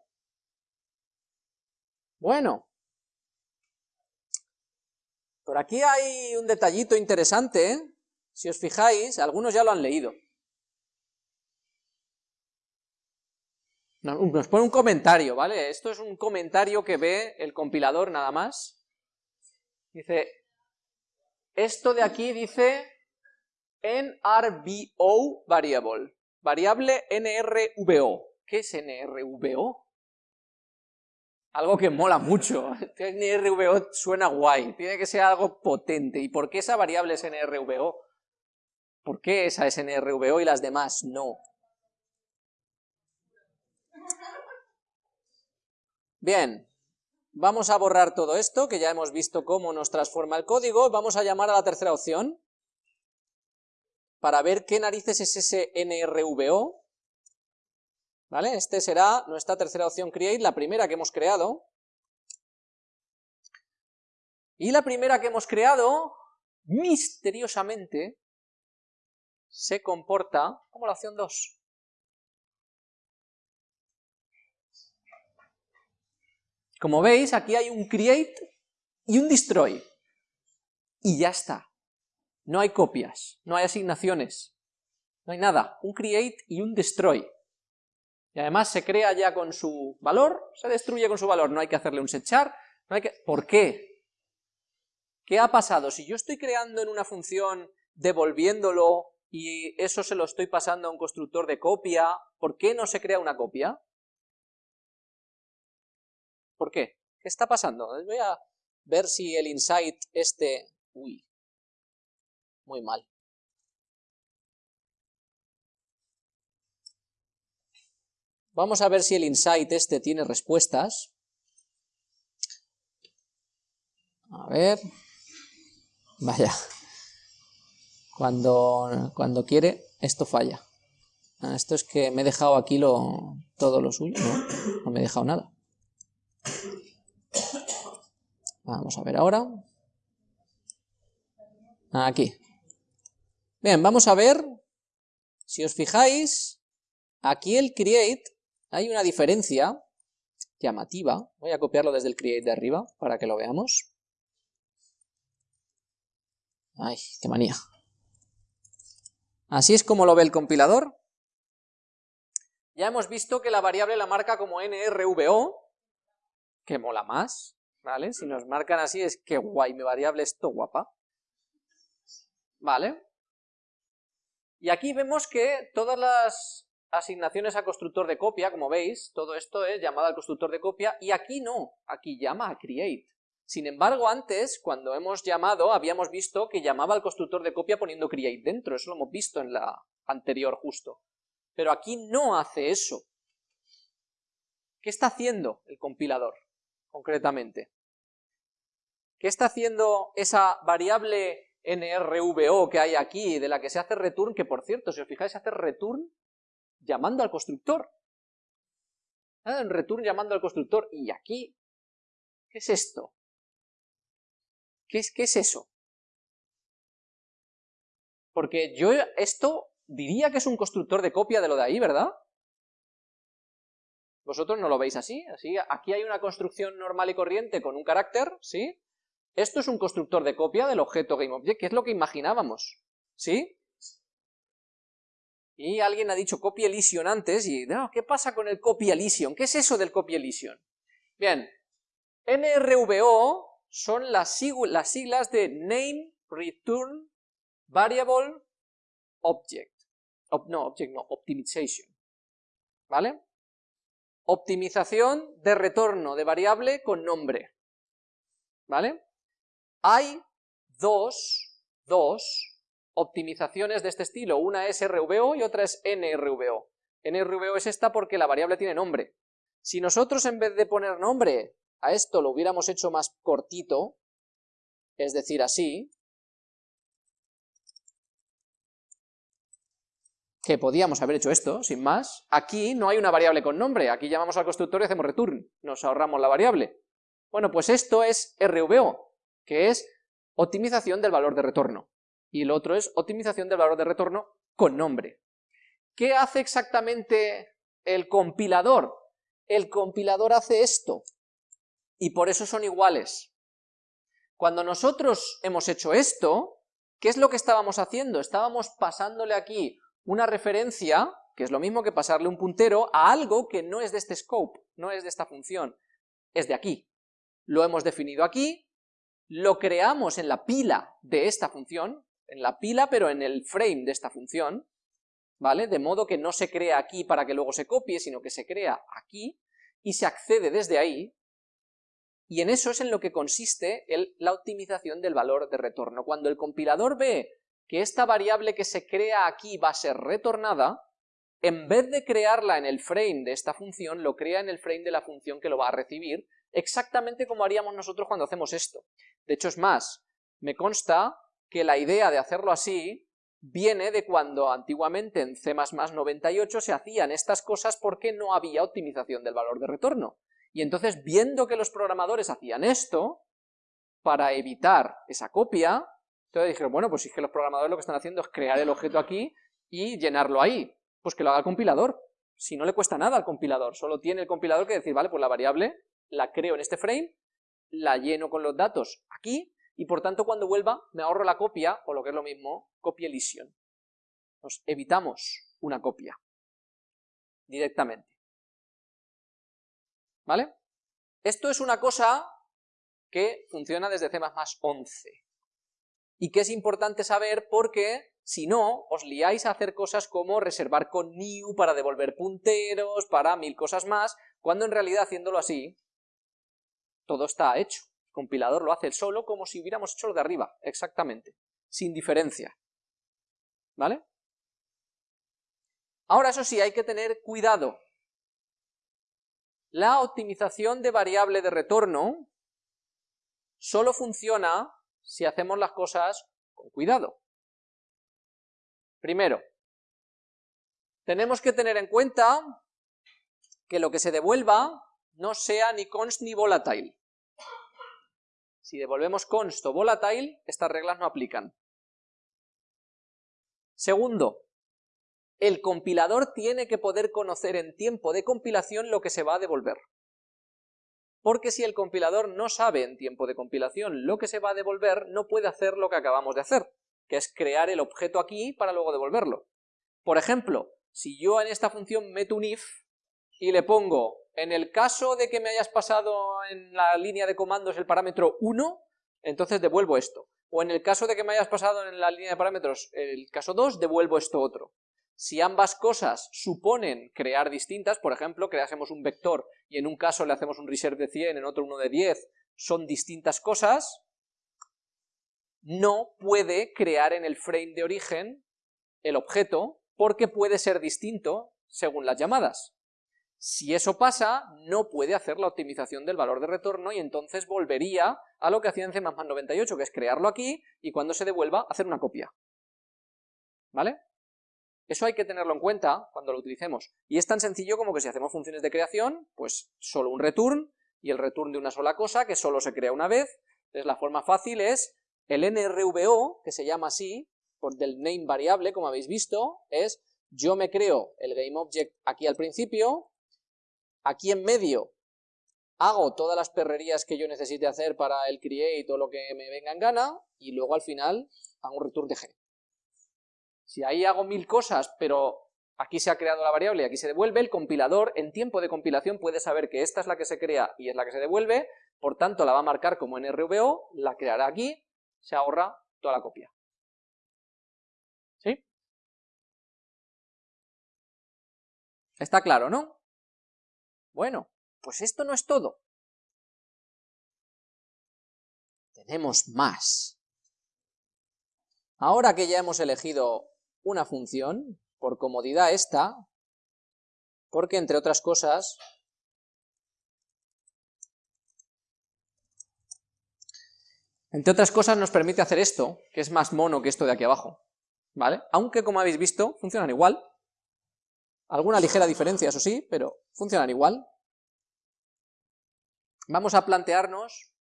Bueno, por aquí hay un detallito interesante, ¿eh? si os fijáis, algunos ya lo han leído. Nos pone un comentario, ¿vale? Esto es un comentario que ve el compilador nada más. Dice, esto de aquí dice NRBO variable variable NRVO. ¿Qué es NRVO? Algo que mola mucho. NRVO suena guay, tiene que ser algo potente. ¿Y por qué esa variable es NRVO? ¿Por qué esa es NRVO y las demás no? Bien, vamos a borrar todo esto, que ya hemos visto cómo nos transforma el código. Vamos a llamar a la tercera opción, para ver qué narices es ese NRVO. ¿Vale? Este será nuestra tercera opción create, la primera que hemos creado. Y la primera que hemos creado, misteriosamente, se comporta como la opción 2. Como veis, aquí hay un create y un destroy. Y ya está. No hay copias, no hay asignaciones, no hay nada, un create y un destroy. Y además se crea ya con su valor, se destruye con su valor, no hay que hacerle un setchar, no hay que... ¿Por qué? ¿Qué ha pasado? Si yo estoy creando en una función devolviéndolo y eso se lo estoy pasando a un constructor de copia, ¿por qué no se crea una copia? ¿Por qué? ¿Qué está pasando? Voy a ver si el insight este... Uy, muy mal. Vamos a ver si el insight este tiene respuestas. A ver. Vaya. Cuando, cuando quiere, esto falla. Ah, esto es que me he dejado aquí lo, todo lo suyo, ¿no? No me he dejado nada. Vamos a ver ahora. Aquí. Bien, vamos a ver, si os fijáis, aquí el create, hay una diferencia llamativa. Voy a copiarlo desde el create de arriba para que lo veamos. Ay, qué manía. Así es como lo ve el compilador. Ya hemos visto que la variable la marca como nrvo, que mola más, ¿vale? Si nos marcan así es que guay, mi variable es to guapa. ¿Vale? Y aquí vemos que todas las asignaciones a constructor de copia, como veis, todo esto es llamada al constructor de copia, y aquí no, aquí llama a create. Sin embargo, antes, cuando hemos llamado, habíamos visto que llamaba al constructor de copia poniendo create dentro, eso lo hemos visto en la anterior justo. Pero aquí no hace eso. ¿Qué está haciendo el compilador, concretamente? ¿Qué está haciendo esa variable nrvo que hay aquí, de la que se hace return, que por cierto, si os fijáis, se hace return llamando al constructor. Ah, en return llamando al constructor. Y aquí, ¿qué es esto? ¿Qué es, qué es eso? Porque yo esto diría que es un constructor de copia de lo de ahí, ¿verdad? Vosotros no lo veis así, así, aquí hay una construcción normal y corriente con un carácter, ¿sí? Esto es un constructor de copia del objeto GameObject, que es lo que imaginábamos, ¿sí? Y alguien ha dicho copy elision antes, y no, ¿qué pasa con el copy elision? ¿Qué es eso del copy elision? Bien, NRVO son las, siglas de Name Return Variable Object. no, Object no, Optimization. ¿Vale? Optimización de retorno de variable con nombre. ¿Vale? Hay dos, dos optimizaciones de este estilo, una es RVO y otra es NRVO. NRVO es esta porque la variable tiene nombre. Si nosotros en vez de poner nombre a esto lo hubiéramos hecho más cortito, es decir, así, que podíamos haber hecho esto, sin más, aquí no hay una variable con nombre, aquí llamamos al constructor y hacemos return, nos ahorramos la variable. Bueno, pues esto es RVO, que es optimización del valor de retorno. Y el otro es optimización del valor de retorno con nombre. ¿Qué hace exactamente el compilador? El compilador hace esto, y por eso son iguales. Cuando nosotros hemos hecho esto, ¿qué es lo que estábamos haciendo? Estábamos pasándole aquí una referencia, que es lo mismo que pasarle un puntero, a algo que no es de este scope, no es de esta función, es de aquí. Lo hemos definido aquí, lo creamos en la pila de esta función, en la pila pero en el frame de esta función, ¿vale? De modo que no se crea aquí para que luego se copie, sino que se crea aquí y se accede desde ahí, y en eso es en lo que consiste la optimización del valor de retorno. Cuando el compilador ve que esta variable que se crea aquí va a ser retornada, en vez de crearla en el frame de esta función, lo crea en el frame de la función que lo va a recibir, exactamente como haríamos nosotros cuando hacemos esto. De hecho, es más, me consta que la idea de hacerlo así viene de cuando antiguamente en C++ 98 se hacían estas cosas porque no había optimización del valor de retorno. Y entonces, viendo que los programadores hacían esto, para evitar esa copia, entonces dijeron, bueno, pues si es que los programadores lo que están haciendo es crear el objeto aquí y llenarlo ahí, pues que lo haga el compilador. Si no le cuesta nada al compilador, solo tiene el compilador que decir, vale, pues la variable la creo en este frame, la lleno con los datos aquí, y por tanto cuando vuelva me ahorro la copia, o lo que es lo mismo, copia elision. Nos evitamos una copia directamente. ¿Vale? Esto es una cosa que funciona desde C++ 11 y que es importante saber porque si no, os liáis a hacer cosas como reservar con new para devolver punteros, para mil cosas más, cuando en realidad haciéndolo así, todo está hecho. El compilador lo hace solo como si hubiéramos hecho lo de arriba, exactamente, sin diferencia. ¿Vale? Ahora, eso sí, hay que tener cuidado. La optimización de variable de retorno solo funciona si hacemos las cosas con cuidado. Primero, tenemos que tener en cuenta que lo que se devuelva no sea ni const ni volatile. Si devolvemos const o volatile, estas reglas no aplican. Segundo, el compilador tiene que poder conocer en tiempo de compilación lo que se va a devolver. Porque si el compilador no sabe en tiempo de compilación lo que se va a devolver, no puede hacer lo que acabamos de hacer, que es crear el objeto aquí para luego devolverlo. Por ejemplo, si yo en esta función meto un if y le pongo, en el caso de que me hayas pasado en la línea de comandos el parámetro 1, entonces devuelvo esto. O en el caso de que me hayas pasado en la línea de parámetros el caso 2, devuelvo esto otro. Si ambas cosas suponen crear distintas, por ejemplo, creásemos un vector y en un caso le hacemos un reserve de 100, en otro uno de 10, son distintas cosas, no puede crear en el frame de origen el objeto porque puede ser distinto según las llamadas. Si eso pasa, no puede hacer la optimización del valor de retorno y entonces volvería a lo que hacía en C++ 98, que es crearlo aquí y cuando se devuelva hacer una copia. ¿Vale? Eso hay que tenerlo en cuenta cuando lo utilicemos. Y es tan sencillo como que si hacemos funciones de creación, pues solo un return, y el return de una sola cosa, que solo se crea una vez. Entonces la forma fácil es el nrvo, que se llama así, por del name variable, como habéis visto, es yo me creo el GameObject aquí al principio, aquí en medio hago todas las perrerías que yo necesite hacer para el create o lo que me venga en gana, y luego al final hago un return de g. Si ahí hago mil cosas, pero aquí se ha creado la variable y aquí se devuelve, el compilador en tiempo de compilación puede saber que esta es la que se crea y es la que se devuelve, por tanto la va a marcar como NRVO, la creará aquí, se ahorra toda la copia. ¿Sí? Está claro, ¿no? Bueno, pues esto no es todo. Tenemos más. Ahora que ya hemos elegido una función, por comodidad esta, porque entre otras cosas, entre otras cosas nos permite hacer esto, que es más mono que esto de aquí abajo, ¿vale? Aunque como habéis visto, funcionan igual, alguna ligera diferencia, eso sí, pero funcionan igual. Vamos a plantearnos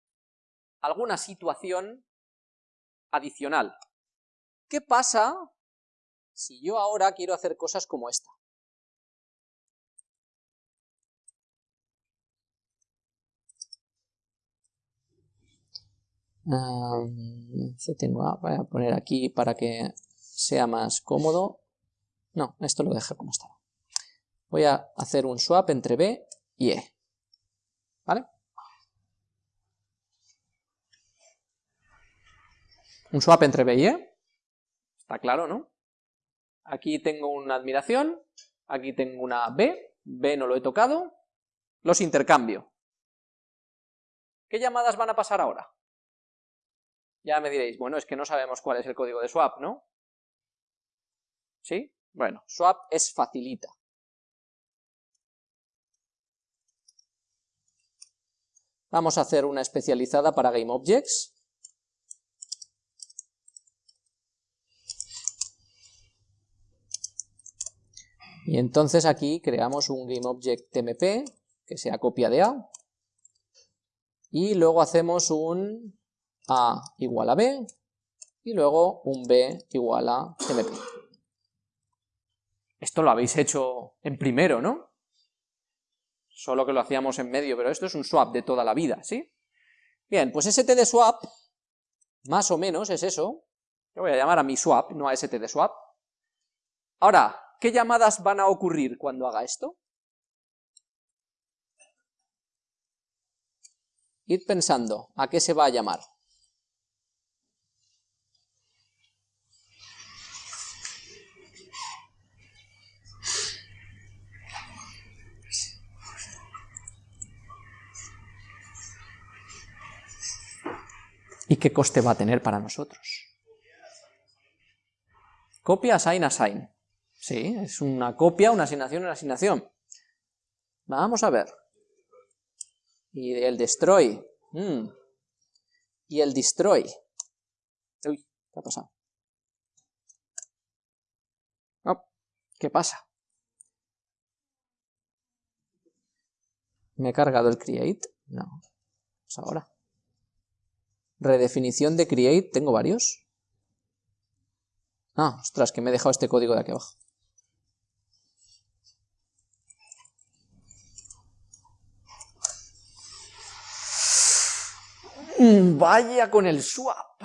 alguna situación adicional. ¿Qué pasa si yo ahora quiero hacer cosas como esta. voy a poner aquí para que sea más cómodo. No, esto lo dejo como estaba. Voy a hacer un swap entre B y E. ¿Vale? Un swap entre B y E. Está claro, ¿no? Aquí tengo una admiración, aquí tengo una B, B no lo he tocado, los intercambio. ¿Qué llamadas van a pasar ahora? Ya me diréis, bueno, es que no sabemos cuál es el código de swap, ¿no? ¿Sí? Bueno, swap es facilita. Vamos a hacer una especializada para GameObjects. Y entonces aquí creamos un GameObject.tmp que sea copia de A, y luego hacemos un A igual a B, y luego un B igual a tmp. Esto lo habéis hecho en primero, ¿no? Solo que lo hacíamos en medio, pero esto es un swap de toda la vida, ¿sí? Bien, pues std swap, más o menos es eso, yo voy a llamar a mi swap, no a std swap. Ahora, ¿Qué llamadas van a ocurrir cuando haga esto? Id pensando, ¿a qué se va a llamar? y qué coste va a tener para nosotros. Copia, assign, assign. Sí, es una copia, una asignación, una asignación. Vamos a ver. Y el destroy. Hmm. Y el destroy. Uy, ¿qué ha pasado? Oh, ¿Qué pasa? ¿Me he cargado el create? No. Pues ahora. Redefinición de create, ¿tengo varios? Ah, ostras, que me he dejado este código de aquí abajo. Mm, vaya con el swap.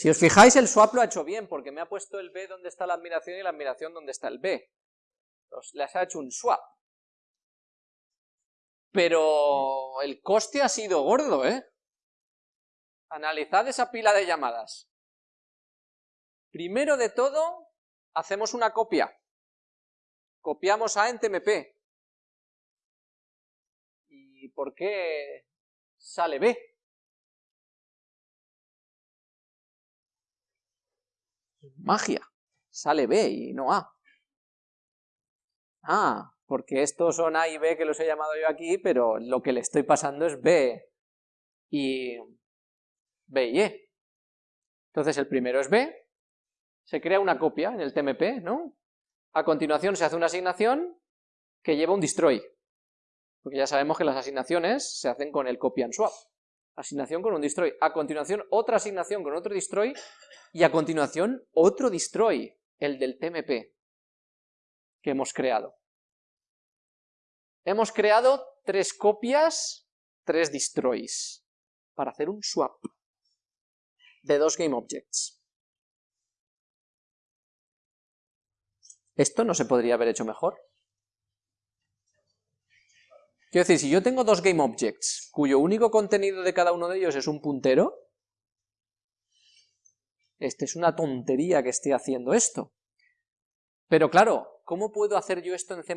Si os fijáis, el swap lo ha hecho bien, porque me ha puesto el B donde está la admiración y la admiración donde está el B. Os, les ha hecho un swap. Pero el coste ha sido gordo, ¿eh? Analizad esa pila de llamadas. Primero de todo, hacemos una copia. Copiamos A en TMP. ¿Y por qué sale B? Magia. Sale B y no A. Ah, porque estos son A y B que los he llamado yo aquí, pero lo que le estoy pasando es B y B y E. Entonces el primero es B, se crea una copia en el TMP, ¿no? A continuación se hace una asignación que lleva un destroy, porque ya sabemos que las asignaciones se hacen con el copy and swap. Asignación con un destroy. A continuación otra asignación con otro destroy y a continuación otro destroy, el del TMP que hemos creado. Hemos creado tres copias, tres destroys, para hacer un swap de dos GameObjects. ¿Esto no se podría haber hecho mejor? Quiero decir, si yo tengo dos GameObjects, cuyo único contenido de cada uno de ellos es un puntero, este es una tontería que esté haciendo esto. Pero claro, ¿cómo puedo hacer yo esto en C++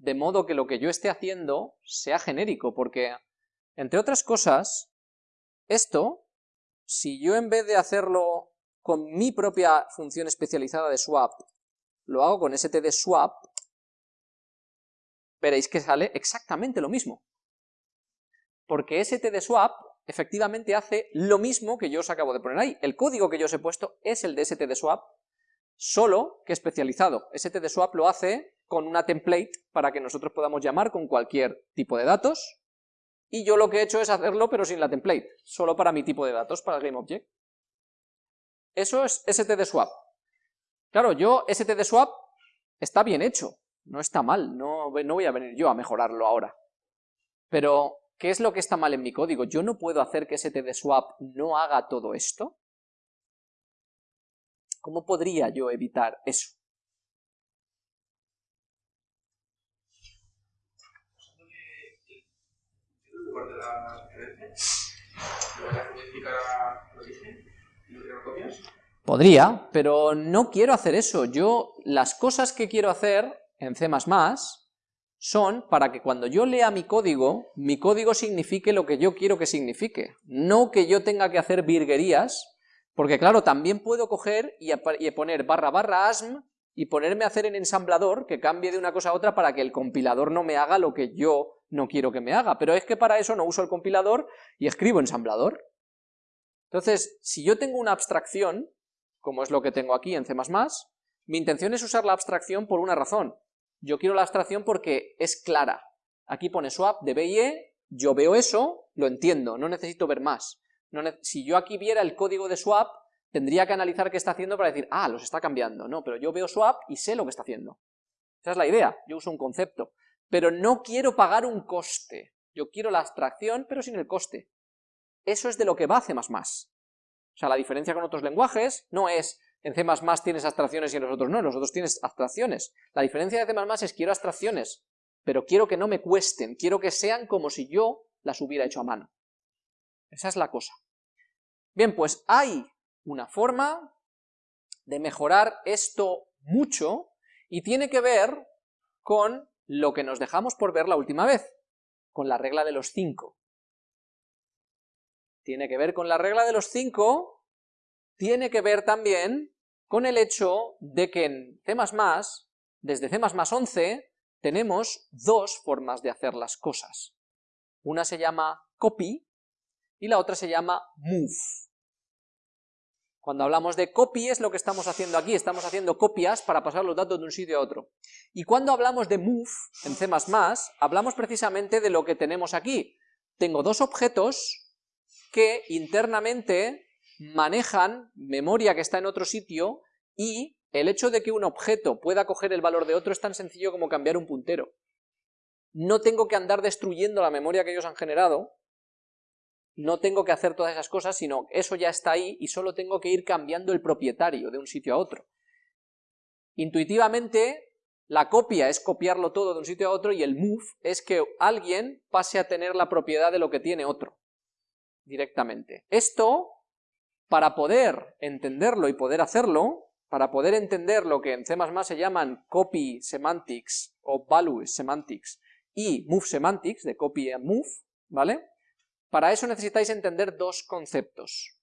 de modo que lo que yo esté haciendo sea genérico? Porque, entre otras cosas, esto si yo en vez de hacerlo con mi propia función especializada de swap, lo hago con std swap, veréis que sale exactamente lo mismo. Porque std swap efectivamente hace lo mismo que yo os acabo de poner ahí. El código que yo os he puesto es el de std swap, solo que especializado. std swap lo hace con una template para que nosotros podamos llamar con cualquier tipo de datos, y yo lo que he hecho es hacerlo pero sin la template, solo para mi tipo de datos, para el GameObject. Eso es std_swap. Claro, yo std_swap está bien hecho, no está mal, no, no voy a venir yo a mejorarlo ahora. Pero, ¿qué es lo que está mal en mi código? ¿Yo no puedo hacer que std_swap no haga todo esto? ¿Cómo podría yo evitar eso? Podría, pero no quiero hacer eso. Yo, las cosas que quiero hacer en C++ son para que cuando yo lea mi código, mi código signifique lo que yo quiero que signifique. No que yo tenga que hacer virguerías, porque claro, también puedo coger y, poner barra barra asm y ponerme a hacer en ensamblador que cambie de una cosa a otra para que el compilador no me haga lo que yo no quiero que me haga, pero es que para eso no uso el compilador y escribo ensamblador. Entonces, si yo tengo una abstracción, como es lo que tengo aquí en C++, mi intención es usar la abstracción por una razón. Yo quiero la abstracción porque es clara. Aquí pone swap de B y E, yo veo eso, lo entiendo, no necesito ver más. si yo aquí viera el código de swap, tendría que analizar qué está haciendo para decir, ah, los está cambiando. No, pero yo veo swap y sé lo que está haciendo. Esa es la idea, yo uso un concepto pero no quiero pagar un coste. Yo quiero la abstracción, pero sin el coste. Eso es de lo que va C++. O sea, la diferencia con otros lenguajes no es en C++ tienes abstracciones y en los otros no, en los otros tienes abstracciones. La diferencia de C++ es quiero abstracciones, pero quiero que no me cuesten, quiero que sean como si yo las hubiera hecho a mano. Esa es la cosa. Bien, pues hay una forma de mejorar esto mucho y tiene que ver con lo que nos dejamos por ver la última vez, con la regla de los 5. Tiene que ver con la regla de los 5, tiene que ver también con el hecho de que en C++, desde C++ 11, tenemos dos formas de hacer las cosas. Una se llama copy y la otra se llama move. Cuando hablamos de copy es lo que estamos haciendo aquí, estamos haciendo copias para pasar los datos de un sitio a otro. Y cuando hablamos de move en C++, hablamos precisamente de lo que tenemos aquí. Tengo dos objetos que internamente manejan memoria que está en otro sitio y el hecho de que un objeto pueda coger el valor de otro es tan sencillo como cambiar un puntero. No tengo que andar destruyendo la memoria que ellos han generado, no tengo que hacer todas esas cosas, sino eso ya está ahí y solo tengo que ir cambiando el propietario de un sitio a otro. Intuitivamente, la copia es copiarlo todo de un sitio a otro y el move es que alguien pase a tener la propiedad de lo que tiene otro, directamente. Esto, para poder entenderlo y poder hacerlo, para poder entender lo que en C++ se llaman copy semantics o value semantics y move semantics, de copy and move, ¿vale? Para eso necesitáis entender dos conceptos.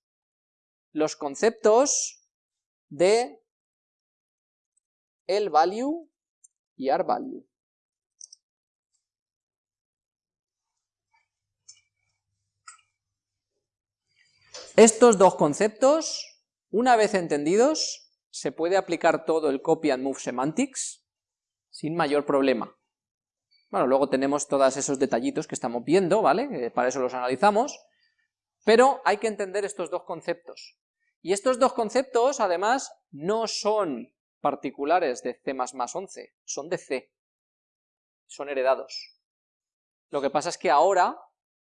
Los conceptos de el value y ar value. Estos dos conceptos, una vez entendidos, se puede aplicar todo el copy and move semantics sin mayor problema. Bueno, luego tenemos todos esos detallitos que estamos viendo, ¿vale? para eso los analizamos, pero hay que entender estos dos conceptos. Y estos dos conceptos, además, no son particulares de C++11, son de C, son heredados. Lo que pasa es que ahora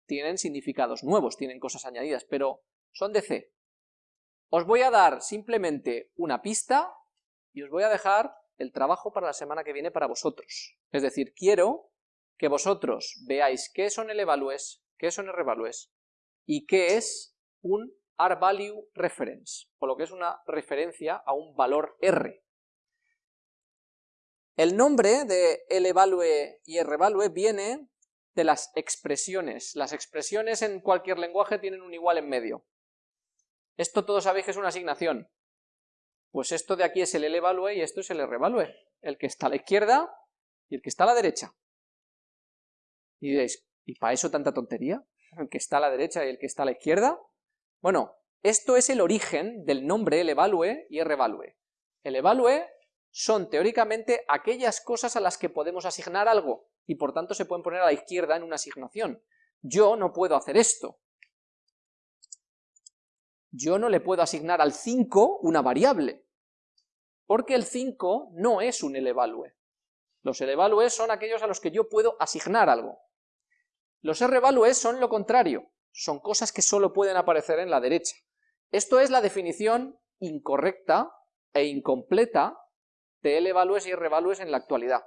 tienen significados nuevos, tienen cosas añadidas, pero son de C. Os voy a dar simplemente una pista y os voy a dejar el trabajo para la semana que viene para vosotros. Es decir, quiero que vosotros veáis qué son L-values, qué son R-values y qué es un R-value reference, o lo que es una referencia a un valor R. El nombre de L-value y R-value viene de las expresiones. Las expresiones en cualquier lenguaje tienen un igual en medio. Esto todos sabéis que es una asignación. Pues esto de aquí es el L-value y esto es el R-value. El que está a la izquierda y el que está a la derecha. Y diréis, ¿y para eso tanta tontería? ¿El que está a la derecha y el que está a la izquierda? Bueno, esto es el origen del nombre el evalue y R-evalue. El evalue son teóricamente aquellas cosas a las que podemos asignar algo, y por tanto se pueden poner a la izquierda en una asignación. Yo no puedo hacer esto. Yo no le puedo asignar al 5 una variable, porque el 5 no es un elevalue. Los elevalues son aquellos a los que yo puedo asignar algo. Los R-values son lo contrario, son cosas que solo pueden aparecer en la derecha. Esto es la definición incorrecta e incompleta de L-values y R-values en la actualidad,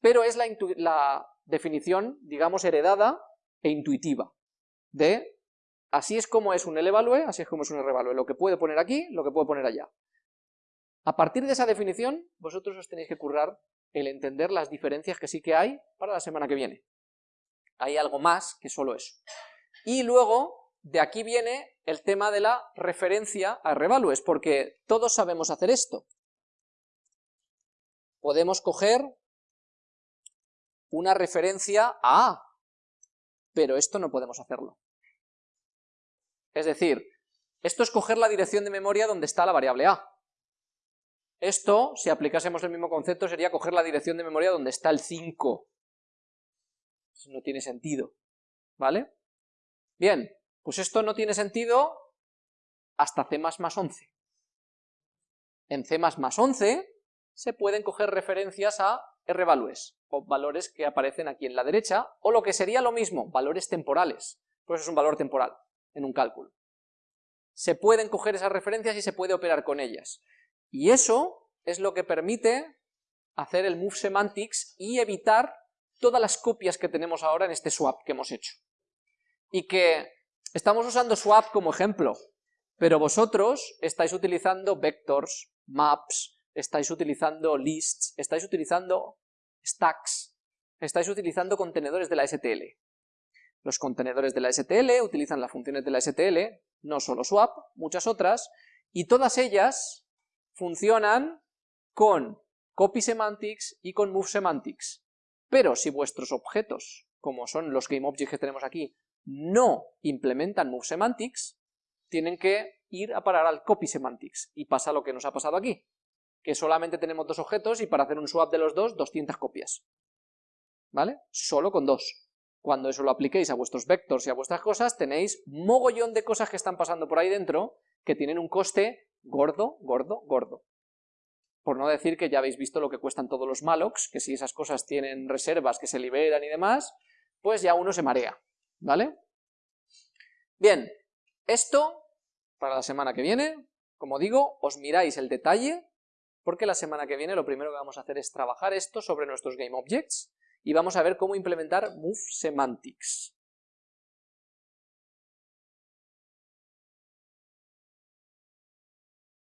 pero es la, definición, digamos, heredada e intuitiva de así es como es un L-value, así es como es un R-value, lo que puedo poner aquí, lo que puedo poner allá. A partir de esa definición, vosotros os tenéis que currar el entender las diferencias que sí que hay para la semana que viene hay algo más que solo eso. Y luego, de aquí viene el tema de la referencia a revalues, porque todos sabemos hacer esto. Podemos coger una referencia a A, pero esto no podemos hacerlo. Es decir, esto es coger la dirección de memoria donde está la variable A. Esto, si aplicásemos el mismo concepto, sería coger la dirección de memoria donde está el 5 no tiene sentido, ¿vale? Bien, pues esto no tiene sentido hasta C++ 11. En C++ 11 se pueden coger referencias a R-values, o valores que aparecen aquí en la derecha, o lo que sería lo mismo, valores temporales, pues es un valor temporal en un cálculo. Se pueden coger esas referencias y se puede operar con ellas. Y eso es lo que permite hacer el move semantics y evitar todas las copias que tenemos ahora en este swap que hemos hecho. Y que estamos usando swap como ejemplo, pero vosotros estáis utilizando vectors, maps, estáis utilizando lists, estáis utilizando stacks, estáis utilizando contenedores de la STL. Los contenedores de la STL utilizan las funciones de la STL, no solo swap, muchas otras, y todas ellas funcionan con copy semantics y con move semantics. Pero si vuestros objetos, como son los GameObjects que tenemos aquí, no implementan MoveSemantics, tienen que ir a parar al copy semantics, y pasa lo que nos ha pasado aquí, que solamente tenemos dos objetos y para hacer un swap de los dos, 200 copias. ¿Vale? Solo con dos. Cuando eso lo apliquéis a vuestros vectors y a vuestras cosas, tenéis mogollón de cosas que están pasando por ahí dentro que tienen un coste gordo, gordo, gordo. Por no decir que ya habéis visto lo que cuestan todos los mallocs, que si esas cosas tienen reservas que se liberan y demás, pues ya uno se marea, ¿vale? Bien, esto para la semana que viene, como digo, os miráis el detalle, porque la semana que viene lo primero que vamos a hacer es trabajar esto sobre nuestros GameObjects, y vamos a ver cómo implementar Move Semantics.